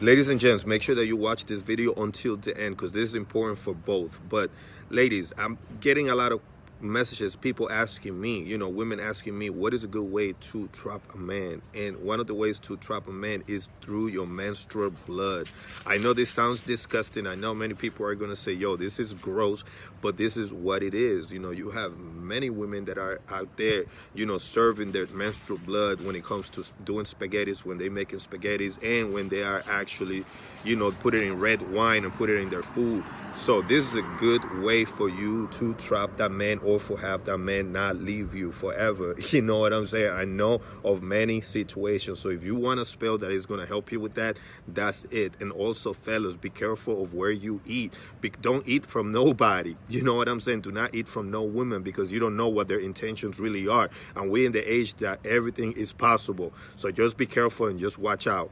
ladies and gents make sure that you watch this video until the end because this is important for both. But ladies i'm getting a lot of messages people asking me you know women asking me what is a good way to trap a man? And one of the ways to trap a man is through your menstrual blood. I know this sounds disgusting. I know many people are going to say yo this is gross but this is what it is. You know you have many women that are out there you know serving their menstrual blood when it comes to doing spaghettis when they're making spaghettis and when they are actually you know put it in red wine and put it in their food so this is a good way for you to trap that man or for have that man not leave you forever. You know what I'm saying? I know of many situations. So if you want a spell that is going to help you with that, that's it. And also, fellas, be careful of where you eat. Be don't eat from nobody. You know what I'm saying? Do not eat from no women because you don't know what their intentions really are. And we're in the age that everything is possible. So just be careful and just watch out.